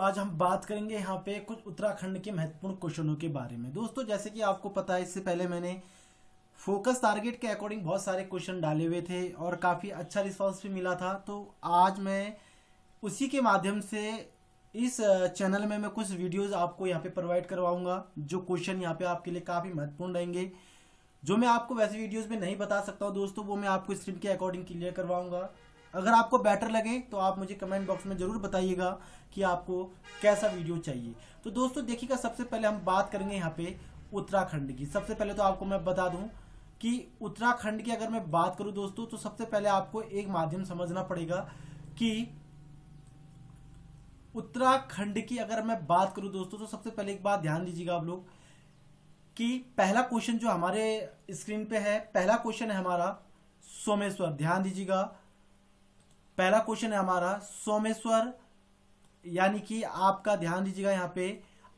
आज हम बात करेंगे यहाँ पे कुछ उत्तराखंड के महत्वपूर्ण क्वेश्चनों के बारे में। दोस्तों, जैसे कि आपको पता है, इससे पहले मैंने फोकस टारगेट के अकॉर्डिंग बहुत सारे क्वेश्चन डाले हुए थे और काफ़ी अच्छा रिस्पॉन्स भी मिला था। तो आज मैं उसी के माध्यम से इस चैनल में मैं कुछ वीडियोस आपको यहाँ पे प्रोवाइड करवाऊँगा, जो क्वेश्चन यहाँ पे आपके लिए काफ़ी महत्वपूर्ण रहेंगे। जो मैं आपको वैसे वीडियोस में नहीं बता सकता हूँ दोस्तों, वो मैं आपको स्क्रीन के अकॉर्डिंग क्लियर करवाऊँगा। अगर आपको बेटर लगे तो आप मुझे कमेंट बॉक्स में ज़रूर बताइएगा कि आपको कैसा वीडियो चाहिए। तो दोस्तों, देखिएगा, सबसे पहले हम बात करेंगे यहाँ पे उत्तराखंड की। सबसे पहले तो आपको मैं बता दूँ कि उत्तराखंड की अगर मैं बात करूँ दोस्तों तो सबसे पहले आपको एक माध्यम समझना पड़ेगा कि उत्तराखंड की अगर मैं बात करूँ दोस्तों तो सबसे पहले एक बात ध्यान दीजिएगा आप लोग कि पहला क्वेश्चन जो हमारे स्क्रीन पे है, पहला क्वेश्चन है हमारा सोमेश्वर। ध्यान दीजिएगा पहला क्वेश्चन है हमारा, सोमेश्वर, यानी कि आपका ध्यान दीजिएगा यहाँ पे,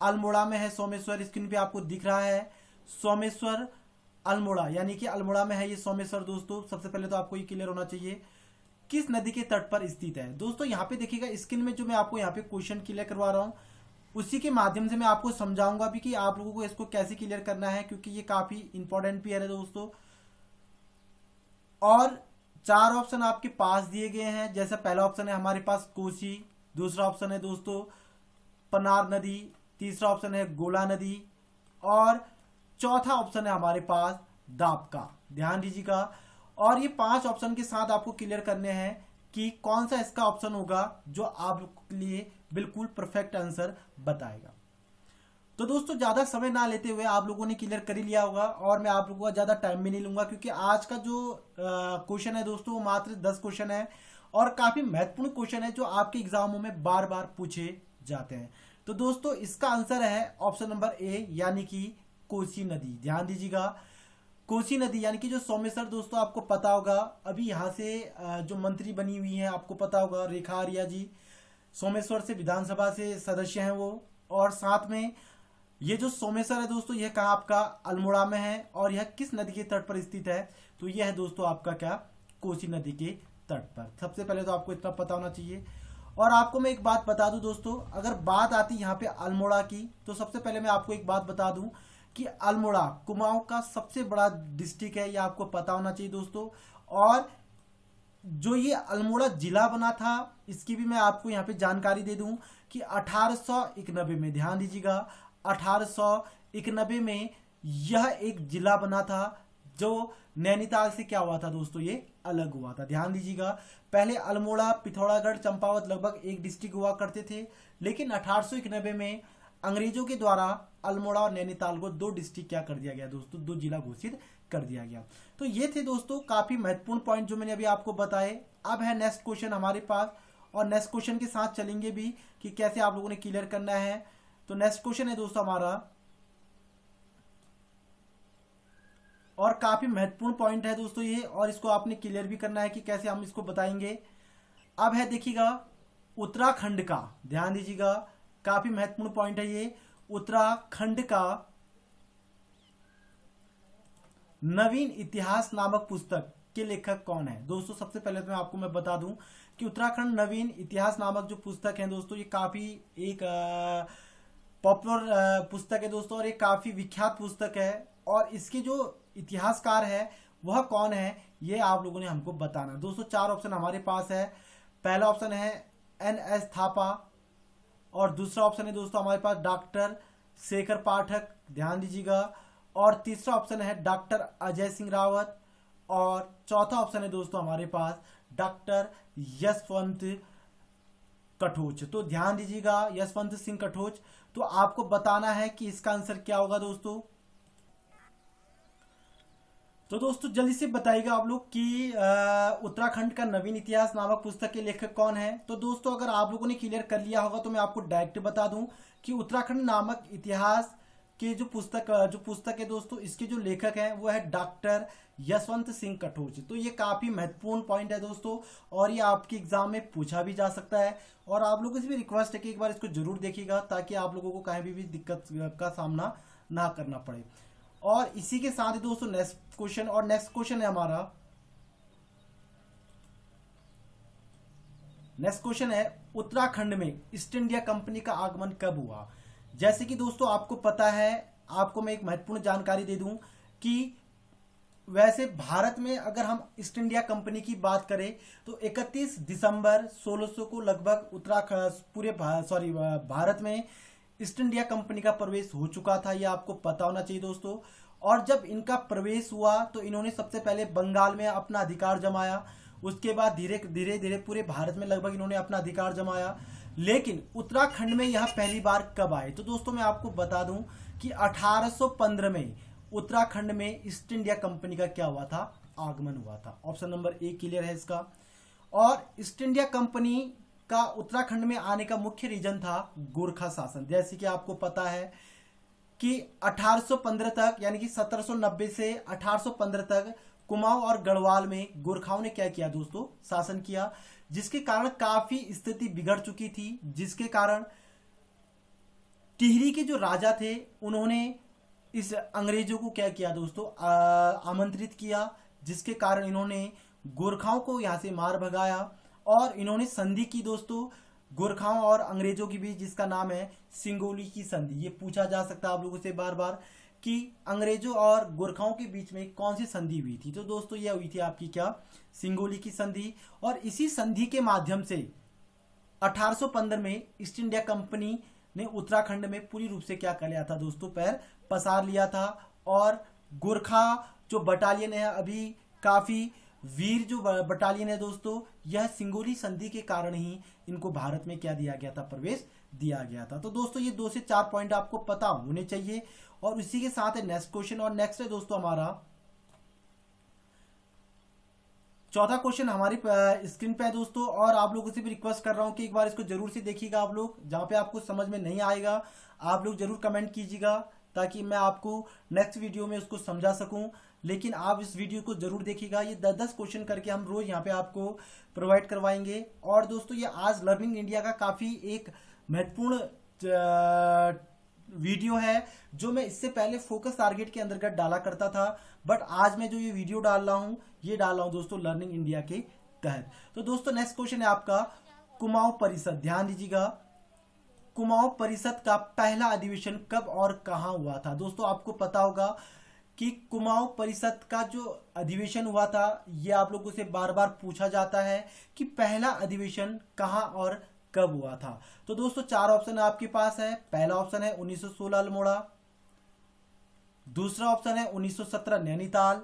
अल्मोड़ा में है सोमेश्वर स्क्रीन पे आपको दिख रहा है, सोमेश्वर, अल्मोड़ा, यानी कि अल्मोड़ा में है ये सोमेश्वर दोस्तों, सबसे पहले तो आपको ये क्लियर होना चाहिए, किस नदी के तट पर स्थित है? दोस्तों, यहाँ पे देखिएगा स्क्रीन में जो मैं आपको यहाँ पे क्वेश्चन क्लियर करवा रहा हूँ, उसी के माध्यम से मैं आपको समझाऊँगा भी कि आप लोगों को इसको कैसे क्लियर करना है, क्योंकि ये काफ़ी इंपॉर्टेंट भी है दोस्तों। और चार ऑप्शन आपके पास दिए गए हैं। जैसे पहला ऑप्शन है हमारे पास कोसी, दूसरा ऑप्शन है दोस्तों पनार नदी, तीसरा ऑप्शन है गोला नदी और चौथा ऑप्शन है हमारे पास दापका ध्यान दीजिएगा। और ये पाँच ऑप्शन के साथ आपको क्लियर करने हैं कि कौन सा इसका ऑप्शन होगा जो आपके लिए बिल्कुल परफेक्ट आंसर बताएगा। तो दोस्तों, ज़्यादा समय ना लेते हुए आप लोगों ने क्लियर कर ही लिया होगा और मैं आप लोगों का ज़्यादा टाइम भी नहीं लूँगा क्योंकि आज का जो क्वेश्चन है दोस्तों, वो मात्र दस क्वेश्चन है और काफ़ी महत्वपूर्ण क्वेश्चन है जो आपके एग्जामों में बार बार पूछे जाते हैं। तो दोस्तों, इसका आंसर है ऑप्शन नंबर ए यानी कि कोसी नदी। ध्यान दीजिएगा, कोसी नदी, यानी कि जो सोमेश्वर दोस्तों, आपको पता होगा, अभी यहाँ से जो मंत्री बनी हुई है, आपको पता होगा, रेखा आर्या जी। सोमेश्वर से विधानसभा से सदस्य हैं वो और साथ में ये जो सोमेश्वर है दोस्तों, यह कहा आपका अल्मोड़ा में है और यह किस नदी के तट पर स्थित है? तो यह है दोस्तों आपका क्या? कोसी नदी के तट पर। सबसे पहले तो आपको इतना पता होना चाहिए। और आपको मैं एक बात बता दूँ दोस्तों, अगर बात आती यहाँ पे अल्मोड़ा की तो सबसे पहले मैं आपको एक बात बता दूँ कि अल्मोड़ा कुमाऊं का सबसे बड़ा डिस्ट्रिक्ट है ये आपको पता होना चाहिए दोस्तों। और जो ये अल्मोड़ा जिला बना था, इसकी भी मैं आपको यहाँ पे जानकारी दे दूँ कि अठारह में, ध्यान दीजिएगा अठारह में यह एक जिला बना था, जो नैनीताल से क्या हुआ था दोस्तों? ये अलग हुआ था। ध्यान दीजिएगा, पहले अल्मोड़ा, पिथौरागढ़, चंपावत लगभग एक डिस्ट्रिक्ट हुआ करते थे, लेकिन अठारह में अंग्रेज़ों के द्वारा अल्मोड़ा और नैनीताल को दो डिस्ट्रिक्ट क्या कर दिया गया दोस्तों? दो जिला घोषित कर दिया गया। तो ये थे दोस्तों काफ़ी महत्वपूर्ण पॉइंट जो मैंने अभी आपको बताए। अब है नेक्स्ट क्वेश्चन हमारे पास, और नेक्स्ट क्वेश्चन के साथ चलेंगे भी कि कैसे आप लोगों ने क्लियर करना है। तो नेक्स्ट क्वेश्चन है दोस्तों हमारा। और काफ़ी महत्वपूर्ण पॉइंट है दोस्तों ये, और इसको आपने क्लियर भी करना है कि कैसे हम इसको बताएँगे। अब है देखिएगा, उत्तराखंड का। ध्यान दीजिएगा, काफ़ी महत्वपूर्ण पॉइंट है ये। उत्तराखंड का नवीन इतिहास नामक पुस्तक के लेखक कौन है? दोस्तों, सबसे पहले तो मैं आपको मैं बता दूँ कि उत्तराखंड नवीन इतिहास नामक जो पुस्तक है दोस्तों, ये काफ़ी एक पॉपुलर पुस्तक है दोस्तों, और ये काफ़ी विख्यात पुस्तक है। और इसके जो इतिहासकार है, वह कौन है, ये आप लोगों ने हमको बताना दोस्तों, चार ऑप्शन हमारे पास है। पहला ऑप्शन है एन एस थापा और दूसरा ऑप्शन है दोस्तों, हमारे पास डॉक्टर शेखर पाठक, ध्यान दीजिएगा। और तीसरा ऑप्शन है डॉक्टर अजय सिंह रावत, और चौथा ऑप्शन है दोस्तों, हमारे पास डॉक्टर यशवंत कठोच। तो ध्यान दीजिएगा, यशवंत सिंह कठोच तो आपको बताना है कि इसका आंसर क्या होगा दोस्तों? तो दोस्तों, जल्दी से बताइएगा आप लोग कि उत्तराखंड का नवीन इतिहास नामक पुस्तक के लेखक कौन है? तो दोस्तों, अगर आप लोगों ने क्लियर कर लिया होगा तो मैं आपको डायरेक्ट बता दूँ कि उत्तराखंड नामक इतिहास के जो पुस्तक जो पुस्तक है दोस्तों, इसके जो लेखक हैं, वो है डॉक्टर यशवंत सिंह कठोच तो ये काफ़ी महत्वपूर्ण पॉइंट है दोस्तों और ये आपके एग्ज़ाम में पूछा भी जा सकता है। और आप लोगों से भी रिक्वेस्ट है कि एक बार इसको ज़रूर देखिएगा ताकि आप लोगों को कहीं भी, भी दिक्कत का सामना ना करना पड़े। और इसी के साथ ही दोस्तों नेक्स्ट क्वेश्चन और नेक्स्ट क्वेश्चन है हमारा। नेक्स्ट क्वेश्चन है उत्तराखंड में ईस्ट इंडिया कंपनी का आगमन कब हुआ? जैसे कि दोस्तों आपको पता है आपको मैं एक महत्वपूर्ण जानकारी दे दूँ कि वैसे भारत में अगर हम ईस्ट इंडिया कंपनी की बात करें तो 31 दिसंबर 1600 को लगभग उत्तराखंड, पूरे सॉरी भारत में ईस्ट इंडिया कंपनी का प्रवेश हो चुका था, यह आपको पता होना चाहिए दोस्तों। और जब इनका प्रवेश हुआ तो इन्होंने सबसे पहले बंगाल में अपना अधिकार जमाया। उसके बाद धीरे धीरे धीरे पूरे भारत में लगभग इन्होंने अपना अधिकार जमाया। लेकिन उत्तराखंड में यह पहली बार कब आए? तो दोस्तों, मैं आपको बता दूँ कि 1815 में उत्तराखंड में ईस्ट इंडिया कंपनी का क्या हुआ था? आगमन हुआ था। ऑप्शन नंबर ए क्लियर है इसका। और ईस्ट इंडिया कंपनी का उत्तराखंड में आने का मुख्य रीजन था गोरखा शासन। जैसे कि आपको पता है कि 1815 तक, यानी कि 1790 से 1815 तक कुमाऊं और गढ़वाल में गोरखाओं ने क्या किया दोस्तों? शासन किया, जिसके कारण काफ़ी स्थिति बिगड़ चुकी थी, जिसके कारण टिहरी के जो राजा थे, उन्होंने इस अंग्रेज़ों को क्या किया दोस्तों? आमंत्रित किया, जिसके कारण इन्होंने गोरखाओं को यहाँ से मार भगाया और इन्होंने संधि की दोस्तों। गोरखाओं और अंग्रेज़ों के बीच जिसका नाम है सिंगोली की संधि। ये पूछा जा सकता है आप लोगों से बार बार कि अंग्रेज़ों और गोरखाओं के बीच में कौन सी संधि हुई थी? तो दोस्तों, यह हुई थी आपकी क्या? सिंगोली की संधि। और इसी संधि के माध्यम से 1815 में ईस्ट इंडिया कंपनी ने उत्तराखंड में पूरी रूप से क्या कर लिया था दोस्तों? पैर पसार लिया था और गोरखा जो बटालियन है, अभी काफ़ी वीर जो बटालियन है दोस्तों, यह सिंगोली संधि के कारण ही इनको भारत में क्या दिया गया था? प्रवेश दिया गया था। तो दोस्तों, ये दो से चार पॉइंट आपको पता होने चाहिए और इसी के साथ है नेक्स्ट क्वेश्चन और नेक्स्ट है दोस्तों हमारा चौथा क्वेश्चन हमारी स्क्रीन पे है दोस्तों, और आप लोगों से भी रिक्वेस्ट कर रहा हूँ कि एक बार इसको ज़रूर से देखिएगा आप लोग, जहाँ पे आपको समझ में नहीं आएगा, आप लोग ज़रूर कमेंट कीजिएगा, ताकि मैं आपको नेक्स्ट वीडियो में उसको समझा सकूँ। लेकिन आप इस वीडियो को ज़रूर देखिएगा, ये दस दस क्वेश्चन करके हम रोज यहाँ पे आपको प्रोवाइड करवाएँगे। और दोस्तों, ये आज लर्निंग इंडिया का काफ़ी एक महत्वपूर्ण वीडियो है, जो मैं इससे पहले फोकस टारगेट के अंतर्गत डाला करता था बट आज मैं जो ये वीडियो डाल रहा हूँ, ये डाल रहा हूँ दोस्तों लर्निंग इंडिया के तहत। तो दोस्तों नेक्स्ट क्वेश्चन है आपका, कुमाऊं परिषद, ध्यान दीजिएगा। कुमाऊं परिषद का पहला अधिवेशन कब और कहा हुआ था? दोस्तों आपको पता होगा कि कुमाऊं परिषद का जो अधिवेशन हुआ था, ये आप लोगों से बार बार पूछा जाता है कि पहला अधिवेशन कहा और कब हुआ था? तो दोस्तों, चार ऑप्शन आपके पास है। पहला ऑप्शन है 1916 अल्मोड़ा। दूसरा ऑप्शन है 1917 नैनीताल।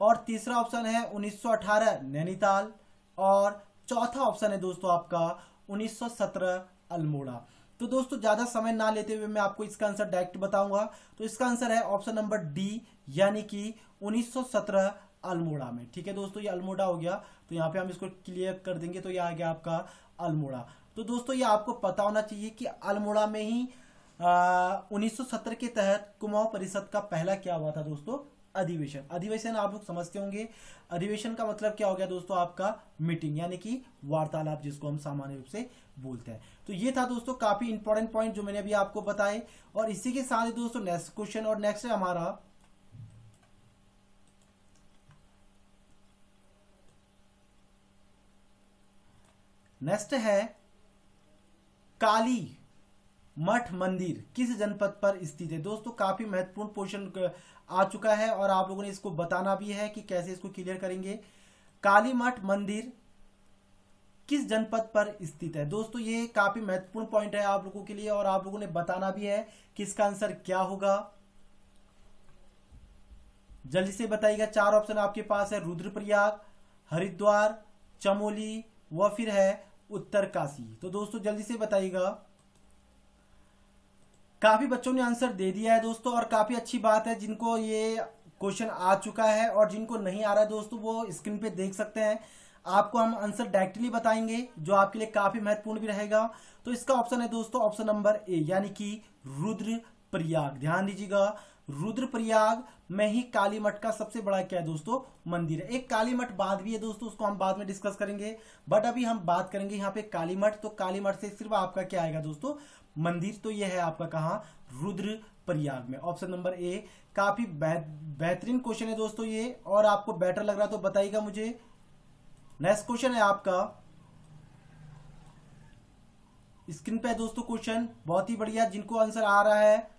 और तीसरा ऑप्शन है 1918 नैनीताल। और चौथा ऑप्शन है दोस्तों आपका 1917 अल्मोड़ा। तो दोस्तों, ज़्यादा समय ना लेते हुए मैं आपको इसका आंसर डायरेक्ट बताऊँगा। तो इसका आंसर है ऑप्शन नंबर डी यानी कि 1917 अल्मोड़ा में। ठीक है दोस्तों, ये अल्मोड़ा हो गया। तो यहाँ पे हम इसको क्लियर कर देंगे। तो ये आ गया आपका अल्मोड़ा। तो दोस्तों, ये आपको पता होना चाहिए कि अल्मोड़ा में ही उन्नीस सौ सत्तर के तहत कुमाऊं परिषद का पहला क्या हुआ था दोस्तों? अधिवेशन। अधिवेशन आप लोग समझते होंगे। अधिवेशन का मतलब क्या हो गया दोस्तों? आपका मीटिंग, यानी कि वार्तालाप, जिसको हम सामान्य रूप से बोलते हैं। तो ये था दोस्तों काफ़ी इंपॉर्टेंट पॉइंट जो मैंने अभी आपको बताए। और इसी के साथ ही दोस्तों नेक्स्ट क्वेश्चन और नेक्स्ट हमारा नेक्स्ट है काली मठ मंदिर। किस जनपद पर स्थित है? दोस्तों, काफ़ी महत्वपूर्ण पोर्शन आ चुका है और आप लोगों ने इसको बताना भी है कि कैसे इसको क्लियर करेंगे। काली मठ मंदिर किस जनपद पर स्थित है? दोस्तों, ये काफ़ी महत्वपूर्ण पॉइंट है आप लोगों के लिए और आप लोगों ने बताना भी है कि इसका आंसर क्या होगा। जल्दी से बताइएगा, चार ऑप्शन आपके पास है। रुद्रप्रयाग, हरिद्वार, चमोली व फिर है उत्तर काशी तो दोस्तों, जल्दी से बताइएगा। काफ़ी बच्चों ने आंसर दे दिया है दोस्तों, और काफ़ी अच्छी बात है, जिनको ये क्वेश्चन आ चुका है, और जिनको नहीं आ रहा है दोस्तों, वो स्क्रीन पे देख सकते हैं। आपको हम आंसर डायरेक्टली बताएँगे, जो आपके लिए काफ़ी महत्वपूर्ण भी रहेगा। तो इसका ऑप्शन है दोस्तों, ऑप्शन नंबर ए, यानी कि रुद्र प्रयाग ध्यान दीजिएगा रुद्र प्रयाग में ही काली मठ का सबसे बड़ा क्या है दोस्तों? मंदिर है। एक काली मठ बाद भी है दोस्तों, उसको हम बाद में डिस्कस करेंगे। बट अभी हम बात करेंगे यहाँ पे काली मठ। तो काली मठ से सिर्फ़ आपका क्या आएगा दोस्तों? मंदिर तो यह है आपका कहा? रुद्र प्रयाग में। ऑप्शन नंबर ए काफ़ी बेहतरीन क्वेश्चन है दोस्तों ये। और आपको बेटर लग रहा तो बताइएगा मुझे। नेक्स्ट क्वेश्चन है आपका। स्क्रीन पे दोस्तों क्वेश्चन बहुत ही बढ़िया। जिनको आंसर आ रहा है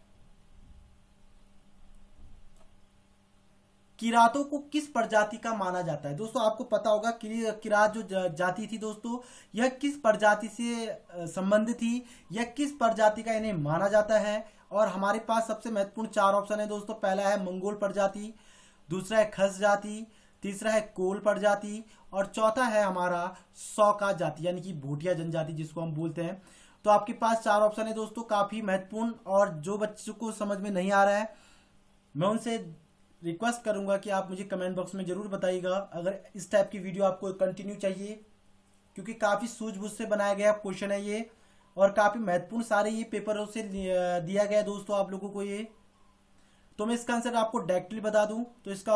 किरातों को किस प्रजाति का माना जाता है? दोस्तों, आपको पता होगा किरात जो जाति थी दोस्तों, यह किस प्रजाति से संबंधित थी? यह किस प्रजाति का इन्हें माना जाता है? और हमारे पास सबसे महत्वपूर्ण चार ऑप्शन है दोस्तों। पहला है मंगोल प्रजाति, दूसरा है खस जाति, तीसरा है कोल प्रजाति और चौथा है हमारा सौका जाति, यानी कि भूटिया जनजाति, जिसको हम बोलते हैं। तो आपके पास चार ऑप्शन है दोस्तों, काफ़ी महत्वपूर्ण और जो बच्चों को समझ में नहीं आ रहा है, मैं उनसे रिक्वेस्ट करूँगा कि आप मुझे कमेंट बॉक्स में ज़रूर बताइएगा। अगर इस टाइप की वीडियो आपको कंटिन्यू चाहिए, क्योंकि काफ़ी सूझबूझ से बनाया गया क्वेश्चन है ये, और काफ़ी महत्वपूर्ण सारे ये पेपरों से दिया गया दोस्तों आप लोगों को ये। तो मैं इसका आंसर आपको डायरेक्टली बता दूँ। तो इसका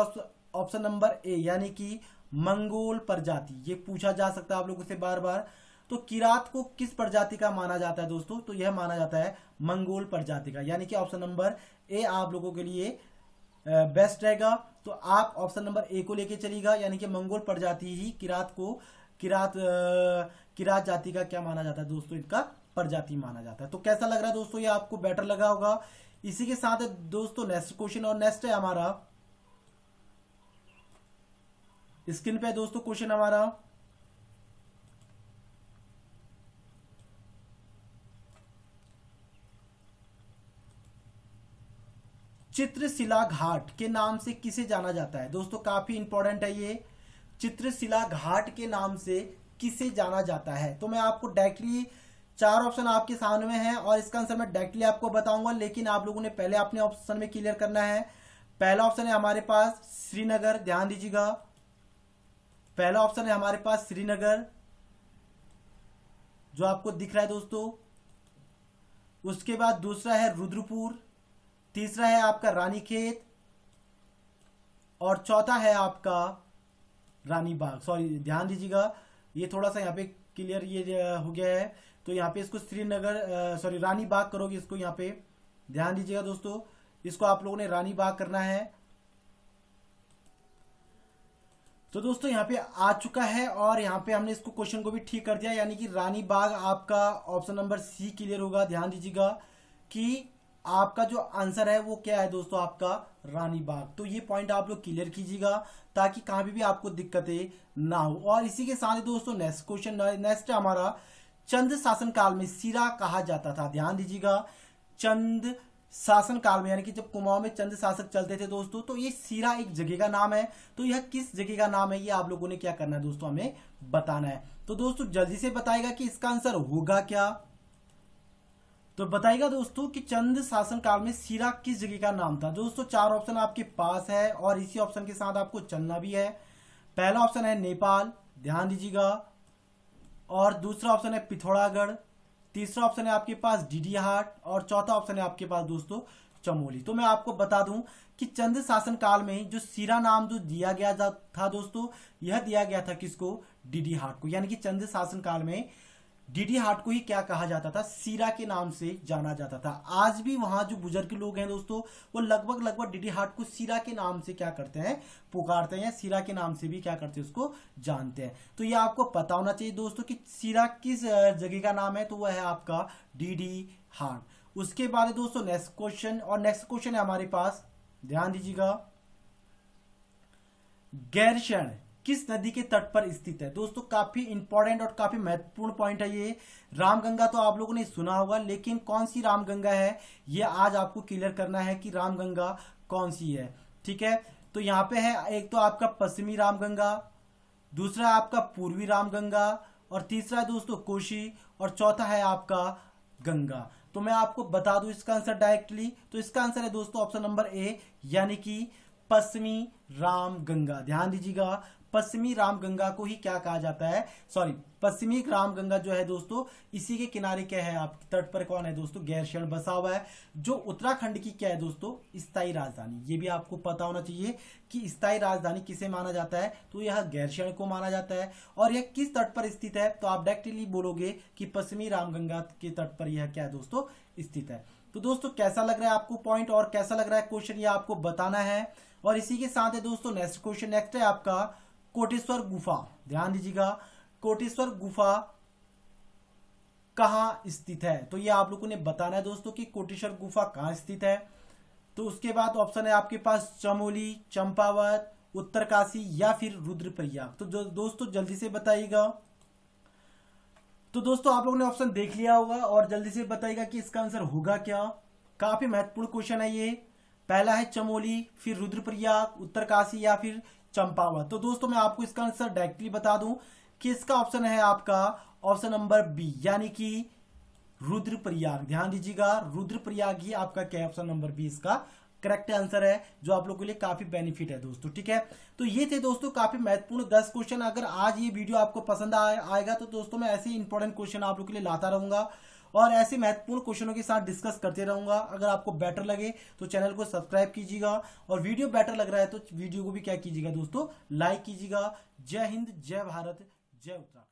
ऑप्शन नंबर ए यानी कि मंगोल प्रजाति। ये पूछा जा सकता है आप लोगों से बार बार तो किरात को किस प्रजाति का माना जाता है दोस्तों? तो यह माना जाता है मंगोल प्रजाति का। यानी कि ऑप्शन नंबर ए आप लोगों के लिए बेस्ट रहेगा। तो आप ऑप्शन नंबर ए को लेके चलिएगा, यानी कि मंगोल प्रजाति ही किरात को, किरात किरात जाति का क्या माना जाता है दोस्तों? इनका प्रजाति माना जाता है। तो कैसा लग रहा है दोस्तों? ये आपको बेटर लगा होगा। इसी के साथ दोस्तों नेक्स्ट क्वेश्चन और नेक्स्ट है हमारा। स्क्रीन पे दोस्तों क्वेश्चन हमारा। चित्रशिला घाट के नाम से किसे जाना जाता है? दोस्तों, काफ़ी इंपॉर्टेंट है ये। चित्रशिला घाट के नाम से किसे जाना जाता है? तो मैं आपको डायरेक्टली चार ऑप्शन आपके सामने में है और इसका आंसर मैं डायरेक्टली आपको बताऊँगा, लेकिन आप लोगों ने पहले अपने ऑप्शन में क्लियर करना है। पहला ऑप्शन है हमारे पास श्रीनगर, ध्यान दीजिएगा। पहला ऑप्शन है हमारे पास श्रीनगर, जो आपको दिख रहा है दोस्तों। उसके बाद दूसरा है रुद्रपुर। तीसरा है आपका रानीखेत और चौथा है आपका रानी बाग। सॉरी ध्यान दीजिएगा, ये थोड़ा सा यहाँ पे क्लियर ये हो गया है। तो यहाँ पे इसको श्रीनगर सॉरी रानी बाग करोगे इसको यहाँ पे। ध्यान दीजिएगा दोस्तों, इसको आप लोगों ने रानी बाग करना है। तो दोस्तों यहाँ पे आ चुका है और यहाँ पे हमने इसको क्वेश्चन को भी ठीक कर दिया, यानी कि रानी बाग आपका ऑप्शन नंबर सी क्लियर होगा। ध्यान दीजिएगा कि आपका जो आंसर है वो क्या है दोस्तों आपका? रानी बाग। तो ये पॉइंट आप लोग क्लियर कीजिएगा ताकि कहाँ भी, आपको दिक्कतें ना हो। और इसी के साथ ही दोस्तों नेक्स्ट क्वेश्चन नेक्स्ट हमारा चंद शासन काल में सिरा कहा जाता था। ध्यान दीजिएगा चंद शासन काल में यानी कि जब कुमाऊं में चंद शासक चलते थे दोस्तों तो ये सिरा एक जगह का नाम है। तो यह किस जगह का नाम है ये आप लोगों ने क्या करना है दोस्तों हमें बताना है। तो दोस्तों जल्दी से बताएगा कि इसका आंसर होगा क्या? तो बताइएगा दोस्तों कि चंद शासन काल में सीरा किस जगह का नाम था? दोस्तों, चार ऑप्शन आपके पास है और इसी ऑप्शन के साथ आपको चलना भी है। पहला ऑप्शन है नेपाल, ध्यान दीजिएगा। और दूसरा ऑप्शन है पिथौरागढ़। तीसरा ऑप्शन है आपके पास डीडीहाट। और चौथा ऑप्शन है आपके पास दोस्तों, चमोली। तो मैं आपको बता दूँ कि चंद शासन काल में जो सीरा नाम जो दिया गया था दोस्तों, यह दिया गया था किसको? डीडी हाट को। यानी कि चंद शासन काल में डीडी हाट को ही क्या कहा जाता था? सीरा के नाम से जाना जाता था। आज भी वहाँ जो बुज़ुर्ग लोग हैं दोस्तों, वो लगभग लगभग डीडी हाट को सीरा के नाम से क्या करते हैं? पुकारते हैं। सीरा के नाम से भी क्या करते हैं उसको? जानते हैं। तो ये आपको पता होना चाहिए दोस्तों कि सीरा किस जगह का नाम है तो वह है आपका डीडी हाट। उसके बाद दोस्तों नेक्स्ट क्वेश्चन और नेक्स्ट क्वेश्चन है हमारे पास। ध्यान दीजिएगा। गैरशण किस नदी के तट पर स्थित है? दोस्तों, काफ़ी इंपॉर्टेंट और काफ़ी महत्वपूर्ण पॉइंट है ये। रामगंगा तो आप लोगों ने सुना होगा, लेकिन कौन सी रामगंगा है? ये आज आपको क्लियर करना है कि रामगंगा कौन सी है। ठीक है? तो यहाँ पे है, एक तो आपका पश्चिमी रामगंगा, दूसरा आपका पूर्वी रामगंगा, और तीसरा है दोस्तों कोशी, और चौथा है आपका गंगा। तो मैं आपको बता दूँ इसका आंसर डायरेक्टली तो इसका आंसर है दोस्तों ऑप्शन नंबर ए यानी कि पश्चिमी राम गंगा ध्यान दीजिएगा पश्चिमी रामगंगा को ही क्या कहा जाता है? सॉरी पश्चिमी रामगंगा जो है दोस्तों, इसी के किनारे क्या है आप, तट पर कौन है दोस्तों? गैरशरण बसा हुआ है। जो उत्तराखंड की क्या है दोस्तों? स्थायी राजधानी। ये भी आपको पता होना चाहिए कि स्थायी राजधानी किसे माना जाता है? तो यह गैरशरण को माना जाता है। और यह किस तट पर स्थित है? तो आप डायरेक्टली बोलोगे कि पश्चिमी रामगंगा के तट पर यह क्या है दोस्तों? स्थित है। तो दोस्तों, कैसा लग रहा है आपको पॉइंट और कैसा लग रहा है क्वेश्चन ये आपको बताना है। और इसी के साथ है दोस्तों नेक्स्ट क्वेश्चन नेक्स्ट है आपका। कोटेश्वर गुफा, ध्यान दीजिएगा, कोटेश्वर गुफा कहाँ स्थित है? तो ये आप लोगों ने बताना है दोस्तों कि कोटेश्वर गुफा कहाँ स्थित है। तो उसके बाद ऑप्शन है आपके पास चमोली, चंपावत, उत्तरकाशी या फिर रुद्रप्रयाग। तो जो दोस्तों जल्दी से बताइएगा। तो दोस्तों आप लोगों ने ऑप्शन देख लिया होगा और जल्दी से बताइएगा कि इसका आंसर होगा क्या। काफ़ी महत्वपूर्ण क्वेश्चन है ये। पहला है चमोली, फिर रुद्रप्रयाग, उत्तरकाशी या फिर चंपावत तो दोस्तों मैं आपको इसका आंसर डायरेक्टली बता दूँ कि इसका ऑप्शन है आपका ऑप्शन नंबर बी यानी कि रुद्रप्रयाग। ध्यान दीजिएगा रुद्रप्रयाग ही आपका क्या ऑप्शन नंबर बी इसका करेक्ट आंसर है जो आप लोगों के लिए काफ़ी बेनिफिट है दोस्तों ठीक है? तो ये थे दोस्तों काफ़ी महत्वपूर्ण दस क्वेश्चन अगर आज ये वीडियो आपको पसंद आ, आएगा तो दोस्तों मैं ऐसे इंपॉर्टेंट क्वेश्चन आप लोगों के लिए लाता रहूँगा। और ऐसे महत्वपूर्ण क्वेश्चनों के साथ डिस्कस करते रहूँगा। अगर आपको बेटर लगे तो चैनल को सब्सक्राइब कीजिएगा। और वीडियो बेटर लग रहा है तो वीडियो को भी क्या कीजिएगा दोस्तों? लाइक कीजिएगा। जय हिंद, जय भारत, जय उत्तराखंड।